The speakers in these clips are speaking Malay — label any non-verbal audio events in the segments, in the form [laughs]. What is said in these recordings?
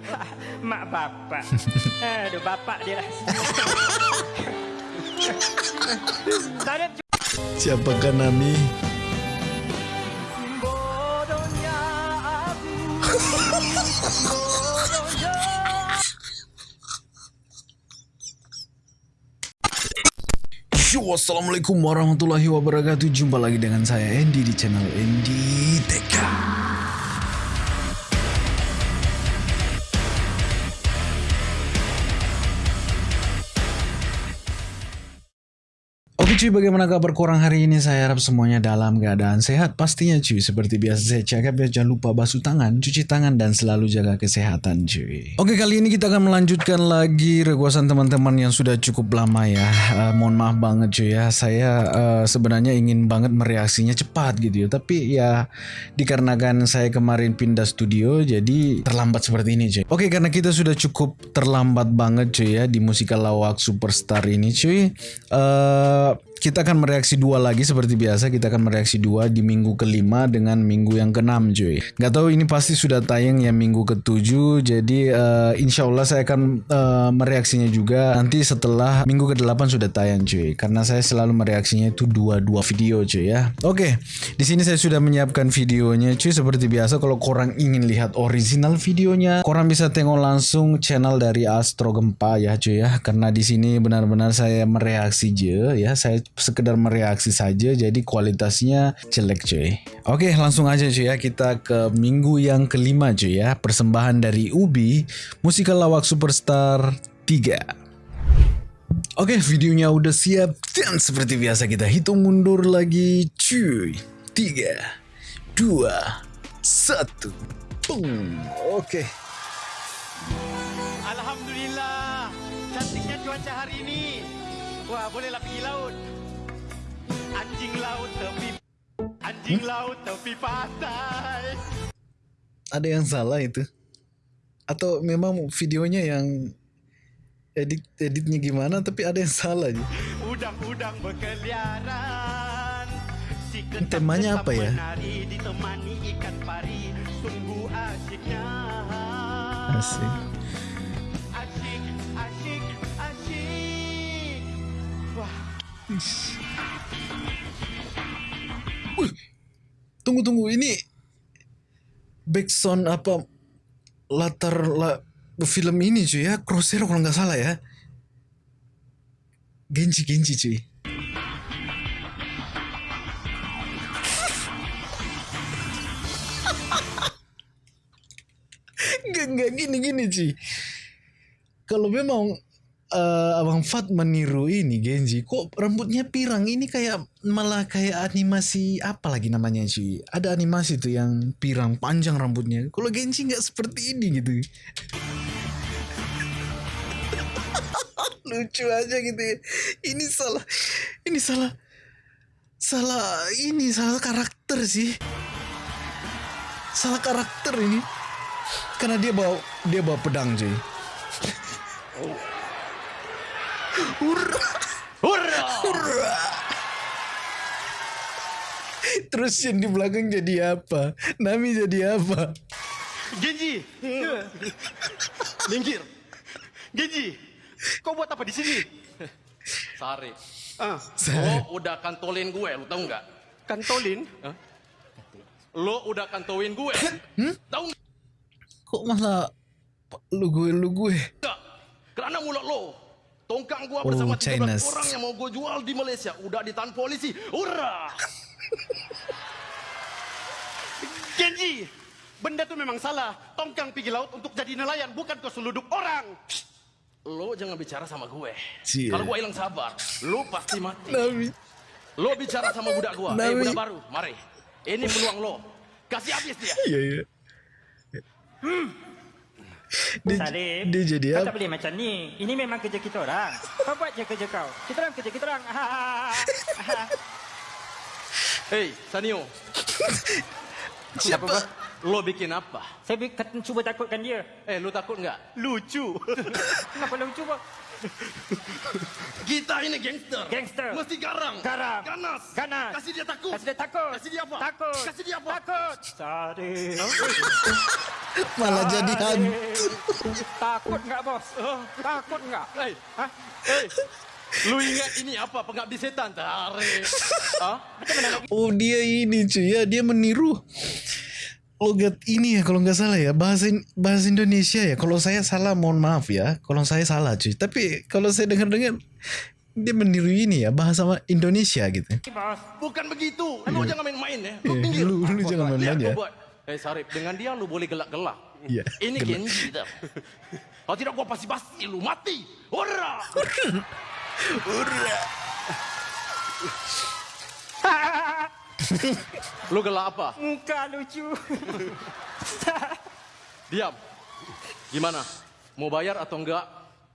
[laughs] Mak bapak. [laughs] Aduh, bapak dia lah. [laughs] Siapakah Nami? bodohnya aku. Bodohnya. Yo, Assalamualaikum warahmatullahi wabarakatuh Jumpa lagi dengan saya Andy di channel Andy Teka cuy, bagaimana kabar korang hari ini? Saya harap semuanya dalam keadaan sehat pastinya cuy. Seperti biasa saya cakap ya, jangan lupa basuh tangan, cuci tangan dan selalu jaga kesehatan cuy. Oke, kali ini kita akan melanjutkan lagi requestan teman-teman yang sudah cukup lama ya. Eh, mohon maaf banget cuy ya, saya eh, sebenarnya ingin banget mereaksinya cepat gitu ya. Tapi ya dikarenakan saya kemarin pindah studio jadi terlambat seperti ini cuy. Oke, karena kita sudah cukup terlambat banget cuy ya di musikal lawak superstar ini cuy. Eh kita akan mereaksi dua lagi seperti biasa. Kita akan mereaksi dua di minggu kelima dengan minggu yang keenam cuy. Gak tahu ini pasti sudah tayang ya minggu ketujuh. Jadi uh, insya Allah saya akan uh, mereaksinya juga nanti setelah minggu ke delapan sudah tayang cuy. Karena saya selalu mereaksinya itu dua dua video cuy ya. Oke di sini saya sudah menyiapkan videonya cuy. Seperti biasa kalau korang ingin lihat original videonya korang bisa tengok langsung channel dari Astro Gempa ya cuy ya. Karena di sini benar-benar saya mereaksi je ya. Saya sekedar mereaksi saja jadi kualitasnya jelek cuy oke langsung aja cuy ya kita ke minggu yang kelima cuy ya persembahan dari Ubi musikal lawak superstar 3 Oke videonya udah siap dan seperti biasa kita hitung mundur lagi cuy 3 2 1 Boom. Oke Alhamdulillah. Cantiknya cuaca hari ini. Wah, bolehlah pergi laut. Anjing laut tepi Anjing laut tepi pantai. ada yang salah itu atau memang videonya yang edit editnya gimana tapi ada yang salah aja Udang-udang berkeliaran. Si temanya apa ya? Menari ditemani ikan pari. Sungguh asyiknya. asik Asyik, asyik, asyik. Wah, Wih, tunggu tunggu ini backsound apa latar la, film ini cuy ya? Crosshair kalau nggak salah ya? Genji Genji cuy. [laughs] Nggak, nggak gini gini cuy. Kalau memang eh, Abang Fat meniru ini Genji. Kok rambutnya pirang? Ini kayak malah kayak animasi apa lagi namanya cuy ada animasi tuh yang pirang panjang rambutnya. Kalau Genji nggak seperti ini gitu. [laughs] Lucu aja gitu. Ya. ini salah ini salah salah ini salah karakter sih salah karakter ini. Karena dia bawa dia bawa pedang cuy Hurrah! hurrah! Terus yang di belakang jadi apa? Nami jadi apa? Genji. Minggir. Genji. Kau buat apa di sini? Sari, Ah, lo udah kantolin gue, lo tau nggak? kantolin. Lo udah kantolin gue, tau Kok malah lu gue lu gue? Karena mulut lo, tongkang gue Oh, bersama 13 Chinese. orang yang mau gue jual di Malaysia udah ditahan polisi. Hurrah! [laughs] Genji. Benda tu memang salah. Tongkang pergi laut untuk jadi nelayan, bukan kau seluduk orang. Lo jangan bicara sama gue. Cie. Kalau gue hilang sabar, lo pasti mati. Nami. Lo bicara sama budak gue. Eh, Nabi. budak baru, mari. Ini peluang lo. Kasih habis dia. Iya iya. [laughs] Dia, Salib, dia jadi kau apa? tak boleh macam ni. Ini memang kerja kita orang. Kau buat je kerja kau. Kita orang kerja kita orang. [laughs] Hei, Sanio, [laughs] Siapa? lo bikin apa? Saya cuba takutkan dia. Eh, lo takut nggak? Lucu. Kenapa lu cuba? [laughs] Kita ini gangster. Gangster. Mesti garang. Garang. Ganas. Ganas. Kasih dia takut. Kasih dia takut. Kasih dia apa? Takut. Kasih dia apa? Takut. Sorry. [laughs] Malah jadi hantu. Takut nggak bos? Takut nggak? Hei, Hah? hei. Lu ingat ini apa pengabdi setan tarik? [laughs] Hah? Oh dia ini cuy ya dia meniru logat ini ya kalau nggak salah ya bahasa bahasa Indonesia ya kalau saya salah mohon maaf ya kalau saya salah cuy tapi kalau saya dengar dengar dia meniru ini ya bahasa Indonesia gitu. Bukan begitu. Lu jangan main-main ya. Lu Eh, pinggir. lu- lu jangan main-main ya. buat. Eh Sarip, dengan dia lu boleh gelak-gelak. Iya, Ini gelak. Genji dah. [laughs] Kalau tidak gua pasti-pasti lu mati. Ora. [laughs] [laughs] Lu gelak apa? Muka lucu. [laughs] Diam. Gimana? Mau bayar atau enggak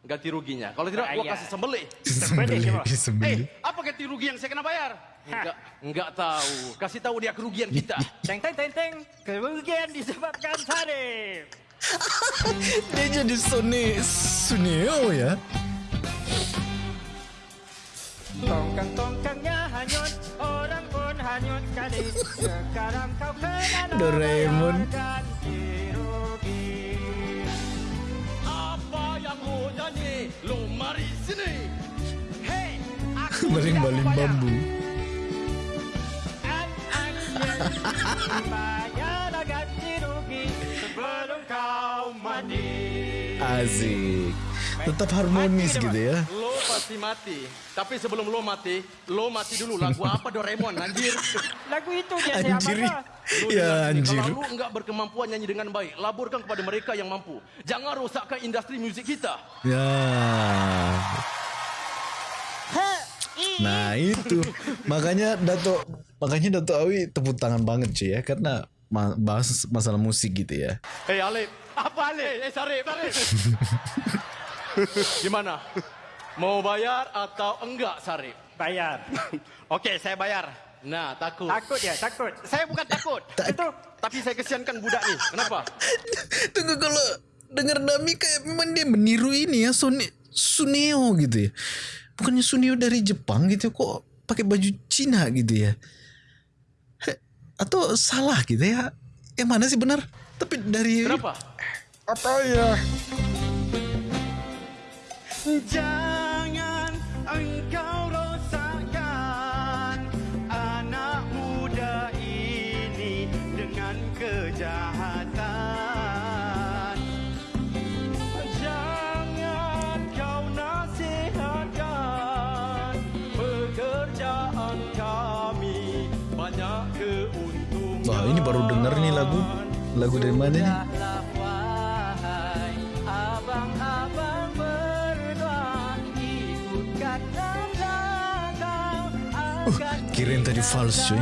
ganti ruginya? Kalau tidak gua kasih sembelih. Sembelih, Sembelih. Eh, apa ganti rugi yang saya kena bayar? Enggak, enggak tahu. Kasih tahu dia kerugian kita. Teng teng teng teng. Kerugian disebabkan Sarif. [laughs] dia jadi Sone Suneo ya Tongkang tongkangnya [laughs] sebelum kau mati. asik tetap harmonis gitu ya pasti mati. Tapi sebelum lo mati, lo mati dulu. Lagu [laughs] apa Doraemon, anjir? Lagu itu dia saya anjir? Lu ya anjir Kalau lu enggak berkemampuan nyanyi dengan baik, laburkan kepada mereka yang mampu. Jangan rosakkan industri musik kita. ya nah itu makanya Dato makanya Dato Awi tepuk tangan banget cuy ya karena bahas masalah musik gitu ya Hei Alif. Apa Alif? Eh Sarip, Sarip. [laughs] Gimana? Mau bayar atau enggak Sarip? Bayar. [laughs] Okey, saya bayar. Nah, takut. Takut ya, takut. Saya bukan takut. [laughs] Itu Tapi saya kesiankan budak ni. Kenapa? [laughs] Tunggu kalau dengar Dami kayak memang dia meniru ini ya Sone, Suneo gitu ya. Bukannya Suneo dari Jepang gitu kok pakai baju Cina gitu ya. Atau salah gitu ya. Yang mana sih benar? Tapi dari Kenapa? apa ya? Jangan Lagu dari mana kau akan Kirain tadi false cuy.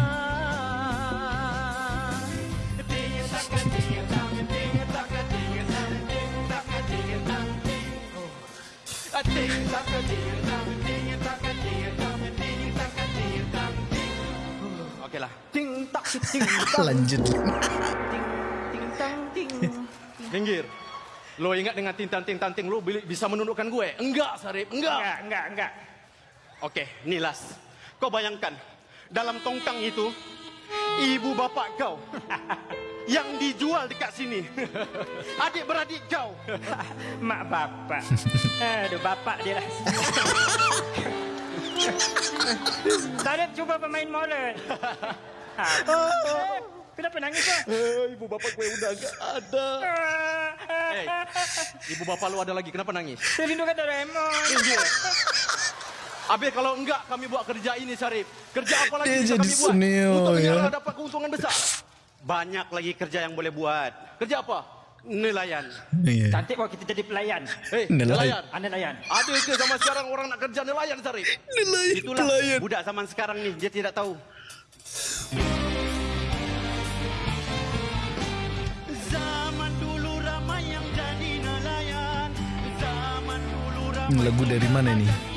Okeylah. ting [laughs] tak Lanjut. Minggir. Lo ingat dengan tintan-tintan-ting lo bisa menundukkan gue? Enggak, Sarip. Enggak. Enggak, enggak, enggak. Okey, ni Las. Kau bayangkan, dalam tongkang itu, ibu bapak kau [laughs] yang dijual dekat sini. [laughs] Adik-beradik kau. [laughs] Mak bapak. Aduh, bapak dia lah. Sarip cuba pemain molen. Ha, Kenapa nangis kau? ibu bapak gue udah enggak ada. Eh, ibu bapak lo ada lagi. Kenapa nangis? Saya rindukan Doraemon. Minggir. Habis kalau enggak kami buat kerja ini, Sarip. Kerja apa lagi Dia bisa jadi kami buat? Suneo, Untuk ya. negara dapat keuntungan besar. Banyak lagi kerja yang boleh buat. Kerja apa? Nelayan. Iya. Cantik kalau kita jadi pelayan. Hei, Nelayan. nelayan. Anda nelayan. Ada ke zaman sekarang orang nak kerja nelayan, Sarip? Nelayan, Itulah nelayan. budak zaman sekarang ni, dia tidak tahu. Lagu dari mana nih?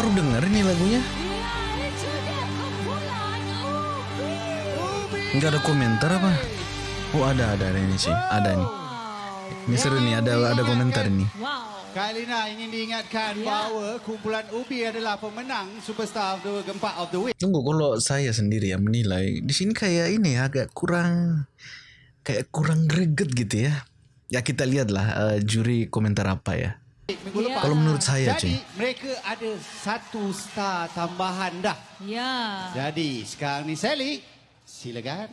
Baru dengar ini lagunya. Enggak ada komentar apa? Oh ada ada ada ini sih, ada nih. Ini seru nih, ada ada komentar nih. Kailina ingin diingatkan bahawa kumpulan Ubi adalah pemenang Superstar of the keempat of the week. Tunggu kalau saya sendiri yang menilai di sini kayak ini ya, agak kurang kayak kurang greget gitu ya. Ya kita lihatlah uh, juri komentar apa ya. Minggu lepas. Kalau menurut saya Jadi cuy. mereka ada satu star tambahan dah. Ya. Jadi sekarang ni Sally, silakan.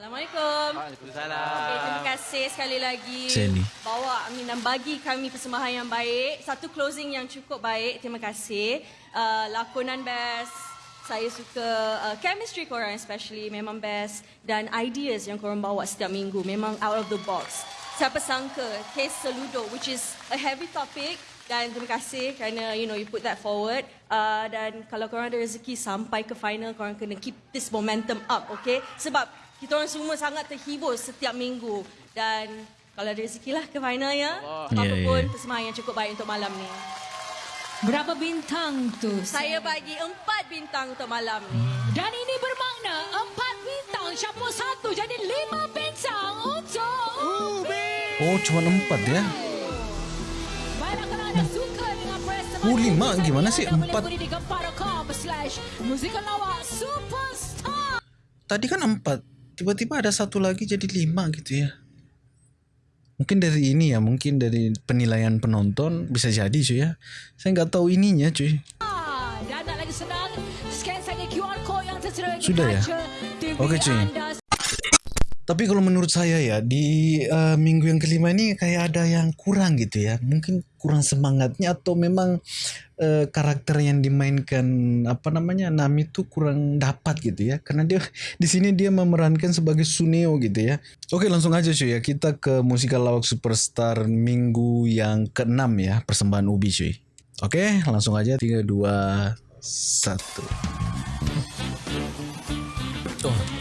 Assalamualaikum. Waalaikumsalam. Okay, terima kasih sekali lagi. Sally. Bawa I mean, dan bagi kami persembahan yang baik. Satu closing yang cukup baik. Terima kasih. Uh, lakonan best. Saya suka uh, chemistry korang especially. Memang best. Dan ideas yang korang bawa setiap minggu. Memang out of the box. Siapa sangka case Seludo which is a heavy topic. Dan terima kasih kerana you know you put that forward. Uh, dan kalau korang ada rezeki sampai ke final korang kena keep this momentum up okay? Sebab kita orang semua sangat terhibur setiap minggu. Dan kalau ada rezeki lah ke final ya? Apa pun persembahan yang cukup baik untuk malam ni. Berapa bintang tu? saya bagi empat bintang untuk malam ni Dan ini bermakna empat bintang campur satu jadi lima bintang untuk Ubi. Oh cuma empat ya? Baiklah kalau anda suka dengan persembahan Oh, lima? Gimana sih? Empat? di. Tadi kan empat, tiba-tiba ada satu lagi jadi lima gitu ya. Mungkin dari ini ya, mungkin dari penilaian penonton bisa jadi cuy ya. Saya nggak tahu ininya cuy. Sudah ya? Oke, cuy. Tapi kalau menurut saya ya di uh, minggu yang kelima ini kayak ada yang kurang gitu ya. Mungkin kurang semangatnya atau memang uh, karakter yang dimainkan apa namanya Nami itu kurang dapat gitu ya. Karena dia [laughs] di sini dia memerankan sebagai Suneo gitu ya. Oke langsung aja cuy ya kita ke musikal lawak superstar minggu yang keenam ya persembahan Ubi cuy. Oke langsung aja 3 2 1 Oh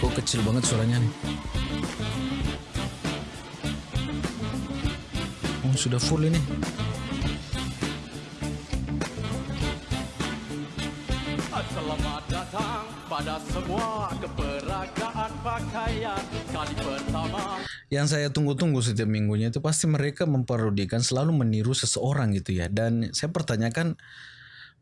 kok kecil banget suaranya nih. Oh, sudah full ini. Selamat datang pada semua keperagaan pakaian kali pertama. Yang saya tunggu-tunggu setiap minggunya itu pasti mereka memparodikan selalu meniru seseorang gitu ya. Dan saya pertanyakan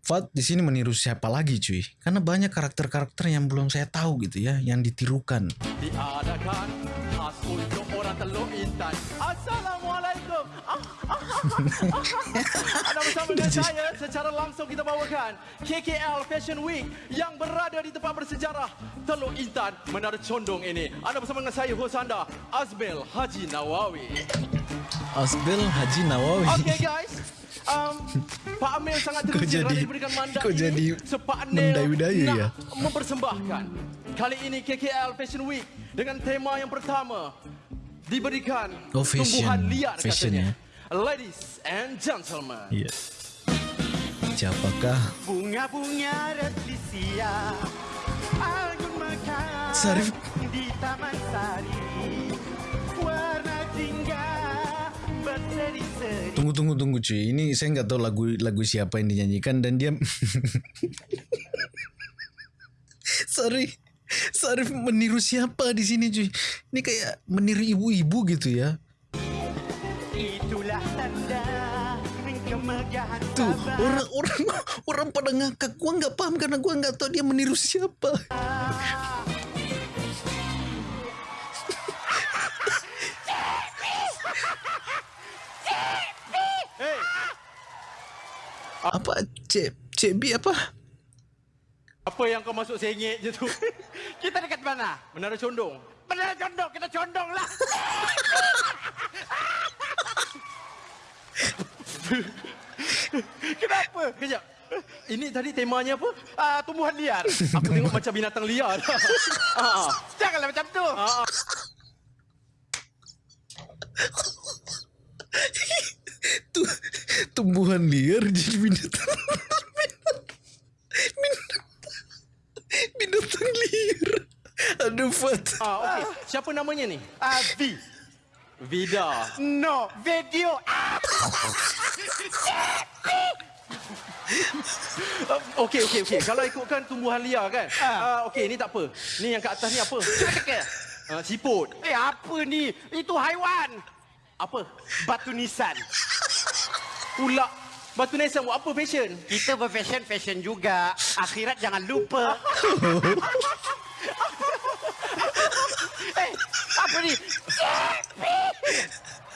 Fat di sini meniru siapa lagi cuy? Karena banyak karakter-karakter yang belum saya tahu gitu ya, yang ditirukan. Diadakan khas untuk orang Teluk Intan. Assalamualaikum. Ah, ah, ah. Anda bersama dengan saya secara langsung kita bawakan KKL Fashion Week yang berada di tempat bersejarah Teluk Intan Menara Condong ini. Anda bersama dengan saya host anda Azmil Haji Nawawi. Asbel Haji Nawawi. Okay guys. Um, Pak Amil sangat Kau teruja kerana jadi- diberikan mandat kau ini jadi mendayu-dayu nak ya? mempersembahkan kali ini KKL Fashion Week dengan tema yang pertama diberikan Oh, fashion. tumbuhan liar Fashion, katanya. ya. Ladies and gentlemen. Iya. Siapakah? Bunga-bunga replisia Anggun mekar Sarif. Di Taman Sari Tunggu tunggu tunggu cuy. Ini saya nggak tahu lagu lagu siapa yang dinyanyikan dan dia [laughs] Sorry. Sarif meniru siapa di sini cuy? Ini kayak meniru ibu-ibu gitu ya. Itulah tanda Tuh orang-orang orang pada ngakak. Gua nggak paham karena gua nggak tahu dia meniru siapa. Apa cek cebi apa? apa yang kau masuk sengit je tu? [laughs] Kita dekat mana? Menara Condong. Benar condong, kita condong lah [laughs] Kenapa? Kejap. Ini tadi temanya apa? Ah, Tumbuhan liar Aku tengok macam binatang liar. [laughs] ah. Janganlah macam tu Tuh tumbuhan liar jadi binatang. binatang, binatang liar. Aduh Fat. Ah, okey. Siapa namanya ni? Ah, V Vida. No, video Ah, Uh, Okey, okey, okey. Kalau ikutkan tumbuhan liar kan. Uh, okey, ni tak apa. Ni yang kat atas ni apa? Uh, siput. Eh apa ni? Itu haiwan. Apa? Batu nisan. Pula. Batu nisan buat apa fashion? Kita berfashion fashion juga. Akhirat jangan lupa. eh, apa ni?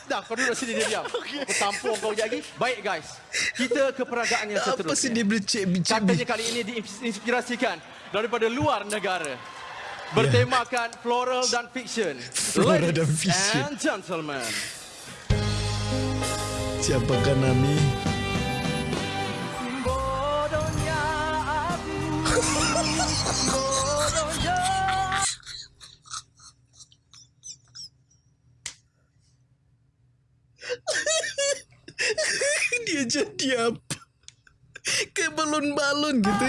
Dah, kau duduk sini dia diam. Aku tampung kau sekejap lagi. Baik guys. Kita ke peragaan yang Apa seterusnya. sih dia bercek-becek? Katanya kali ini diinspirasikan daripada luar negara. Bertemakan floral dan fiction. Floral dan fiction. and gentlemen. Siapakah Nami? Bodohnya aku. Bodohnya. Dia jadi apa? Kayak balon-balon gitu.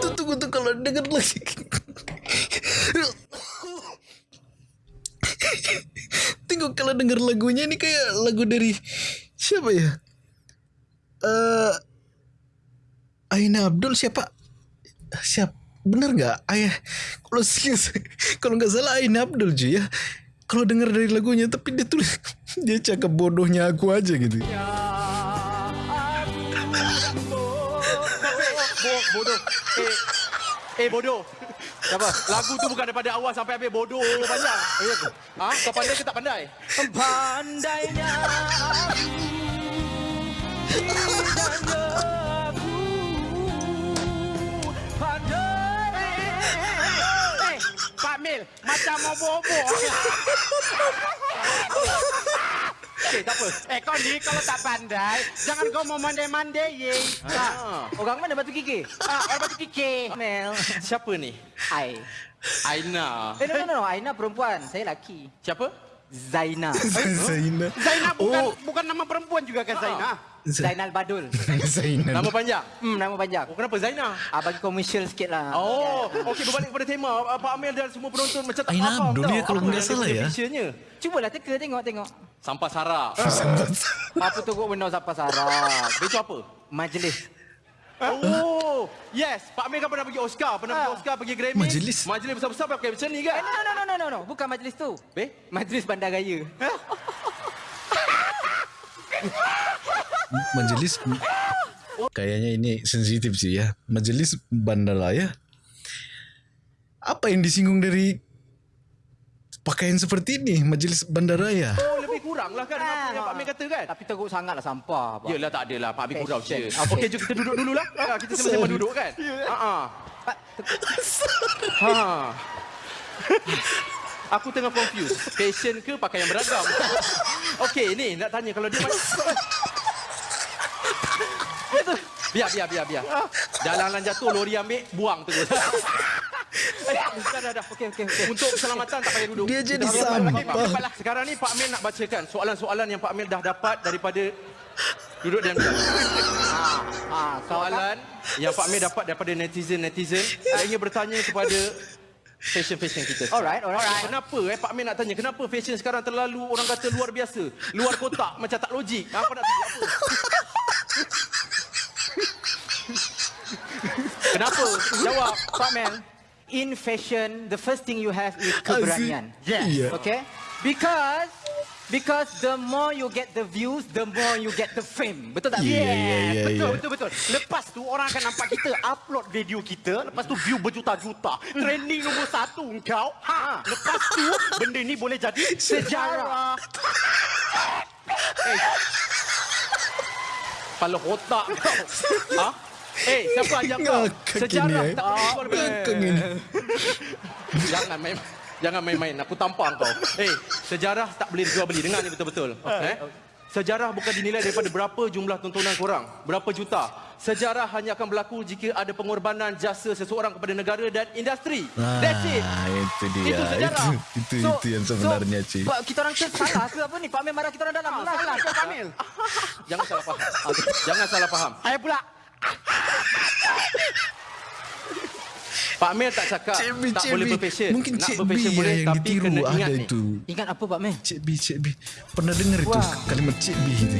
Tuh tunggu tuh kalau denger lagi. Tunggu kalau denger lagunya ini kayak lagu dari siapa ya? Eh Aina Abdul siapa? Siap bener nggak ayah kalau [laughs] kalau nggak salah Aina Abdul cuy ya kalau dengar dari lagunya tapi dia tulis [laughs] dia cakap bodohnya aku aja gitu Bo, bodoh. Eh, eh bodoh. Apa? Lagu tu bukan daripada awal sampai habis bodoh panjang. Ha? Kau pandai ke tak pandai? Pandainya aku. Indahnya aku. Pandai. Eh, Pak Mil, macam mau bobo. [laughs] Okey, tak apa. Eh, kau ni kalau tak pandai, jangan kau mau mandai-mandai, ye. Ha. Orang mana batu gigi? Ah, orang batu kiki. Mel. Siapa ni? Ai. Aina. Eh, no, no, no. Aina perempuan. Saya laki. Siapa? Zaina. [laughs] Zaina Zainab bukan Oh. bukan nama perempuan juga kan Zainab? Zainal Badul. [laughs] Zaina Nama panjang? Hmm, nama panjang. Oh, kenapa Zaina? Ah, bagi komersial sikit lah. Oh, okey berbalik kepada tema. Ah, Pak Amir dan semua penonton macam tak Aina faham Abdul tau. dia kalau Apa nggak yang salah ya. Cubalah teka tengok tengok. Sampah sarap. [laughs] Apa tu kok benda siapa sarap? Itu apa? Majlis. Oh, yes. Pak Amir kan pernah pergi Oscar. Pernah pergi Oscar, pergi Grammy. Majlis. Majlis besar-besar pakai macam ni Eh, kan? no, no, no, no, no, no. Bukan majlis tu. Eh? Majlis Bandaraya. [laughs] majelis kayaknya ini sensitif sih ya majelis bandara ya apa yang disinggung dari pakaian seperti ini majelis bandaraya Oh, kurang lah kan apa yang Pak Amir kata kan? Tapi teruk sangat lah sampah. Pak. Yelah tak adalah Pak Amir kurang je. Okey, jom kita duduk dululah. Ha, [laughs] kita sama-sama duduk kan? Ha ah. Pak, Ha. Aku tengah confused. Fashion ke pakaian beragam? [laughs] Okey, ni nak tanya kalau dia Itu. [laughs] Biar, biar, biar, biar. Jalan-jalan jatuh, lori ambil, buang terus. Dah, dah, dah. Okey, okey, okey. Untuk keselamatan tak payah duduk. Dia jadi sampah. Baiklah, Sekarang ni Pak Amir nak bacakan soalan-soalan yang Pak Amir dah dapat daripada duduk dan diam. ah, Soalan yang Pak Amir dapat daripada netizen-netizen. Saya ingin bertanya kepada fashion-fashion kita. Alright, alright. Kenapa eh Pak Amir nak tanya kenapa fashion sekarang terlalu orang kata luar biasa, luar kotak macam tak logik. Apa nak tanya apa? Kenapa? Jawab, Pak Mel. In fashion, the first thing you have is keberanian. Yes. Iya. Okay? Because because the more you get the views, the more you get the fame. Betul tak? Iya, iya, iya, betul, iya. betul, betul. Lepas tu orang akan nampak kita upload video kita. Lepas tu view berjuta-juta. Trending nombor satu engkau. Ha. Lepas tu benda ni boleh jadi [laughs] sejarah. Kepala otak kau. [laughs] Ha? Eh, siapa ajar kau? Sejarah eh. tak boleh ini. Jangan main jangan main-main. Aku tampang kau. Eh, sejarah tak boleh dijual beli. Dengar ni betul-betul. Eh? Sejarah bukan dinilai daripada berapa jumlah tontonan korang. Berapa juta. Sejarah hanya akan berlaku jika ada pengorbanan jasa seseorang kepada negara dan industri. That's it. Ah, itu dia Itu sejarah. itu itu, itu yang sebenarnya so, Pak, kita orang ke salah ke apa ni? Pak Mel marah kita orang dalam. Salah, salah. Kau Kamil. [laughs] Jangan salah faham. Jangan salah faham. Saya pula. Pak Mel tak cakap Cik B, tak Cik boleh B. berpassion. Mungkin Nak Cik B boleh yang tapi ditiru kena ada ingat ni. itu. Ingat apa Pak Mel? Cik B, Cik B. Pernah dengar itu Wah. kalimat Cik B itu?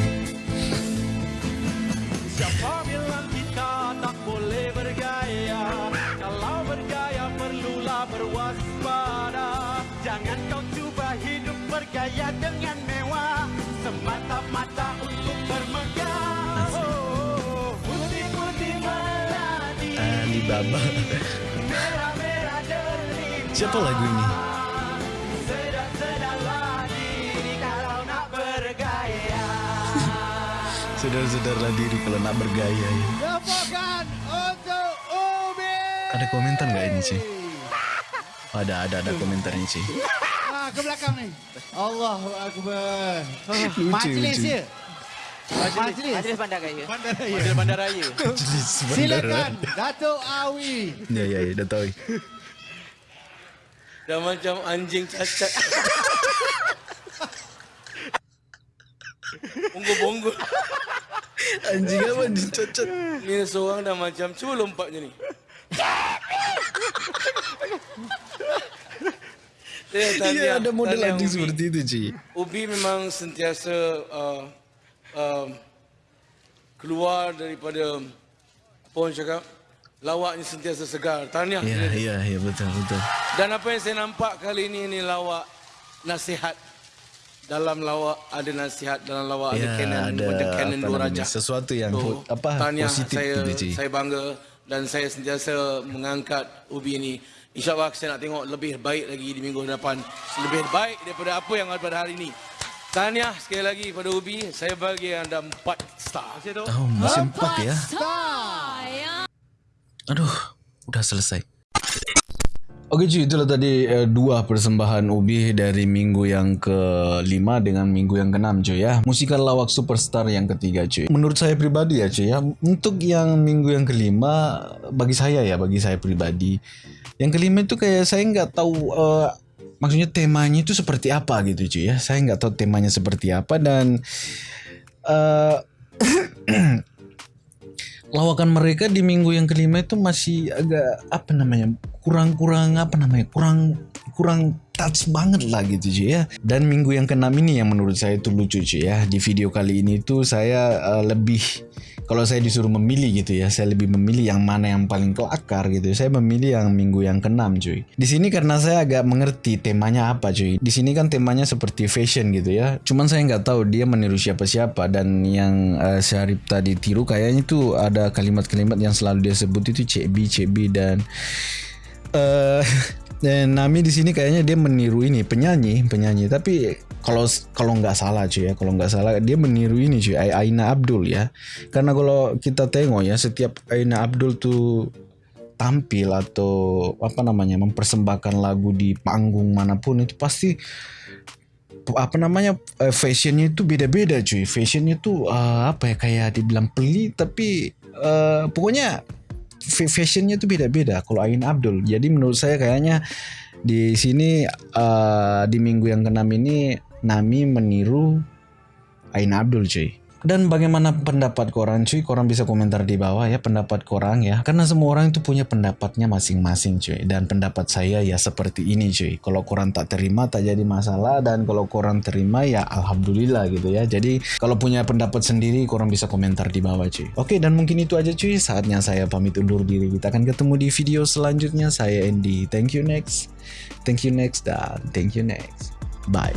Delima Siapa lagu ini? Saudara-saudara diri kalau nak bergaya ya. Untuk Ada komentar nggak ini Cik? Ada, ada, ada komentarnya Cik. Ah, ke belakang ni Allahu Akbar Majlis lucu. ya Majlis Majlis Bandaraya. Bandaraya Majlis Bandaraya. [laughs] Jelis Silakan Datuk Awi Ya, ya, ya, dah tahu. Dah macam anjing cacat. Bonggol-bonggol. Anjing apa dicacat? Ni seorang dah macam cuba lompat je ni. Tahniah- ada model anjing seperti itu Cik. Ubi memang sentiasa uh, uh, keluar daripada apa orang cakap lawaknya sentiasa segar. Tahniah. Ya, kepada- ya, ya, betul, betul. Dan apa yang saya nampak kali ini ini lawak nasihat. Dalam lawak ada nasihat, dalam lawak ada Ya, canon, ada ada canon dua raja. sesuatu yang ho- apa, tahniah, positif saya, Cik. Saya bangga dan saya sentiasa mengangkat Ubi ini. InsyaAllah saya nak tengok lebih baik lagi di minggu depan. Lebih baik daripada apa yang ada pada hari ini. Tahniah sekali lagi pada Ubi. Saya bagi anda empat star. Oh, masih empat ya? Saya. Aduh, udah selesai. Oke cuy, itulah tadi eh, dua persembahan Ubi dari minggu yang ke-5 dengan minggu yang ke-6 cuy ya. Musikal lawak superstar yang ketiga cuy. Menurut saya pribadi ya cuy ya, untuk yang minggu yang kelima bagi saya ya, bagi saya pribadi. Yang kelima itu kayak saya nggak tahu eh, maksudnya temanya itu seperti apa gitu cuy ya. Saya nggak tahu temanya seperti apa dan eh [clears throat] lawakan mereka di minggu yang kelima itu masih agak apa namanya kurang-kurang apa namanya kurang kurang touch banget lah gitu cuy ya dan minggu yang keenam ini yang menurut saya itu lucu cuy ya di video kali ini tuh saya uh, lebih kalau saya disuruh memilih gitu ya saya lebih memilih yang mana yang paling kelakar gitu. Saya memilih yang minggu yang keenam cuy. Di sini karena saya agak mengerti temanya apa cuy. Di sini kan temanya seperti fashion gitu ya. Cuman saya nggak tahu dia meniru siapa-siapa dan yang uh, Syarif tadi tiru kayaknya itu ada kalimat-kalimat yang selalu dia sebut itu CB CB dan eh [laughs] dan Nami di sini kayaknya dia meniru ini penyanyi penyanyi. Tapi kalau kalau nggak salah cuy ya. Kalau nggak salah dia meniru ini cuy Ai- Aina Abdul ya. Karena kalau kita tengok ya setiap Aina Abdul tuh tampil atau apa namanya mempersembahkan lagu di panggung mana pun itu pasti apa namanya eh, fashionnya itu beda-beda cuy. Fashionnya tuh eh, apa ya kayak dibilang pelit tapi eh, pokoknya fa- fashionnya tuh beda-beda kalau Ain Abdul. Jadi menurut saya kayaknya di sini eh, di minggu yang keenam ini Nami meniru Ain Abdul cuy. Dan bagaimana pendapat korang cuy? Korang bisa komentar di bawah ya pendapat korang ya. Karena semua orang itu punya pendapatnya masing-masing cuy. Dan pendapat saya ya seperti ini cuy. Kalau korang tak terima tak jadi masalah. Dan kalau korang terima ya alhamdulillah gitu ya. Jadi kalau punya pendapat sendiri korang bisa komentar di bawah cuy. Oke dan mungkin itu aja cuy. Saatnya saya pamit undur diri. Kita akan ketemu di video selanjutnya. Saya Andy. Thank you next. Thank you next. Dan thank you next. Bye